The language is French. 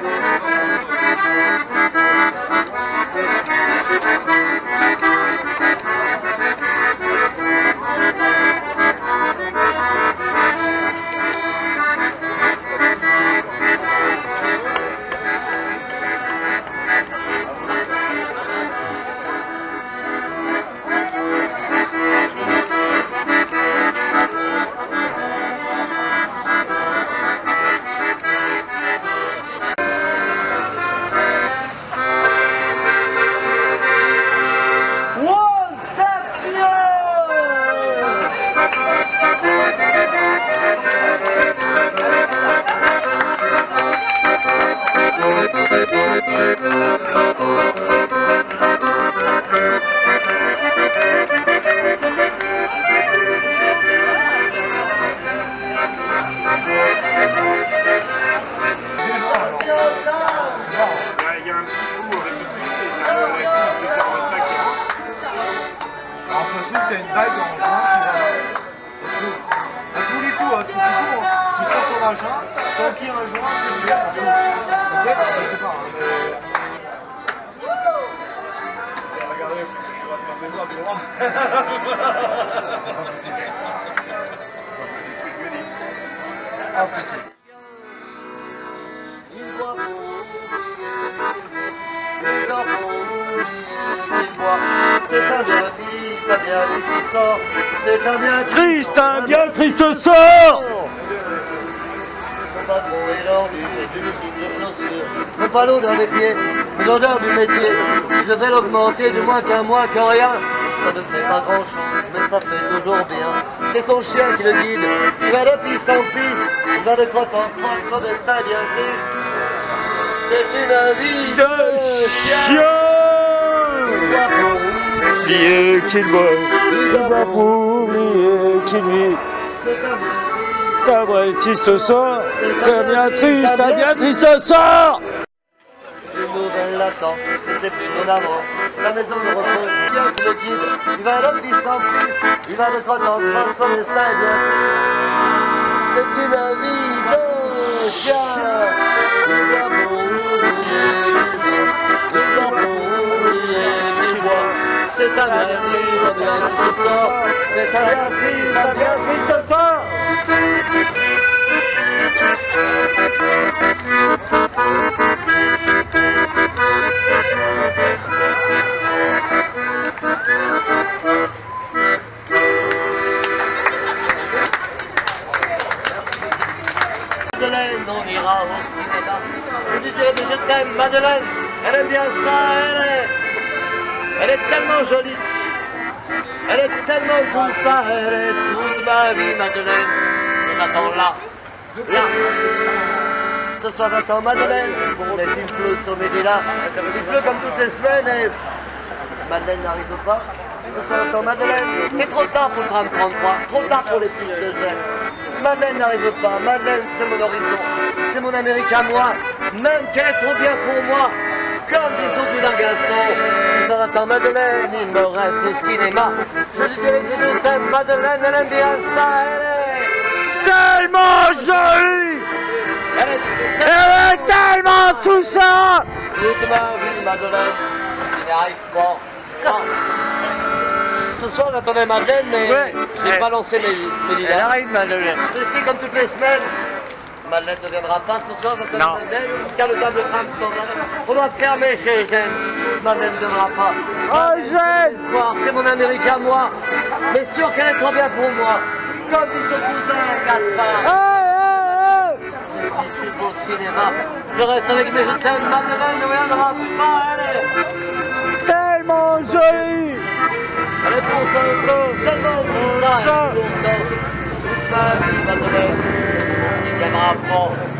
Thank you. T'as une bague en juin qui va. Ça se trouve. À tous les coups, à tous les coups, tu sors ton machin, tant qu'il y a un joint, c'est le trouve. Ok Je sais pas. hein, Regardez, je vais tu. C'est ce que je me dis. Ah, possible. C'est un bien triste, un bien triste sort. C'est un bien Triste, un bien triste sort Son patron est l'ordu et d'une de chaussures. Non pas l'eau dans les pieds, mais l'odeur du métier. Je vais l'augmenter du moins qu'un mois qu'en rien. Ça ne fait pas grand chose, mais ça fait toujours bien. C'est son chien qui le guide. Il va de pisse en pisse, il va de crotte en crotte. Son destin est bien triste. C'est une vie de chien. Oublier qu'il boit, il boit pour oublier qu'il vit. C'est un C'est vrai triste sort, c'est un bien triste, un bien triste sort Une nouvelle l'attend, et c'est plus mon amour. Sa maison de repos, qui le guide. Il va de pisse en pisse, il va de crotte en crotte. Son destin est bien triste. C'est une vie de chien. Triste, un bien triste sort. C'est triste, un bien triste sort. Madeleine, on ira au cinéma. Je lui dirai, mais je t'aime, Madeleine. Elle aime bien ça, elle est. Elle est tellement jolie. Elle est tellement tout ça, elle est toute ma vie, Madeleine. J'attends là, là. Ce soir, j'attends Madeleine. Mais il pleut sur Médina. Il pleut comme toutes les semaines et Madeleine n'arrive pas. Ce soir, j'attends Madeleine. C'est trop tard pour le tram 33. Trop tard pour les filles de zèle. Madeleine n'arrive pas. Madeleine, c'est mon horizon. C'est mon Amérique à moi. Même qu'elle est trop bien pour moi. Comme les autres du Gaston. Ce soir, j'attends Madeleine. Il me reste des cinémas. Je dirai, je Madeleine. Elle aime bien ça. Elle est. Tellement jolie Elle est. Elle est tellement tout ça Toute ma vie, Madeleine, il n'y arrive pas. Non. Ce soir, j'attendais Madeleine, mais Ouais. j'ai Elle- pas lancé mes, mes Elle arrive, Madeleine. C'est ce qui est comme toutes les semaines. Madeleine ne viendra pas ce soir, j'attends Non. Madeleine. Tiens, le table de va. On doit fermer chez Eugène. Madeleine ne viendra pas. Oh, Eugène Espoir, c'est mon Amérique à moi. Mais sûr qu'elle est trop bien pour moi. Comme dit son cousin, Gaspard. Ce fichu beau cinéma. Je reste avec mes je t'aime, Madeleine ne viendra pas. Elle est. hey Tellement jolie Elle est pourtant tellement tout ça, ma vie, Madeleine. Il viendra pas.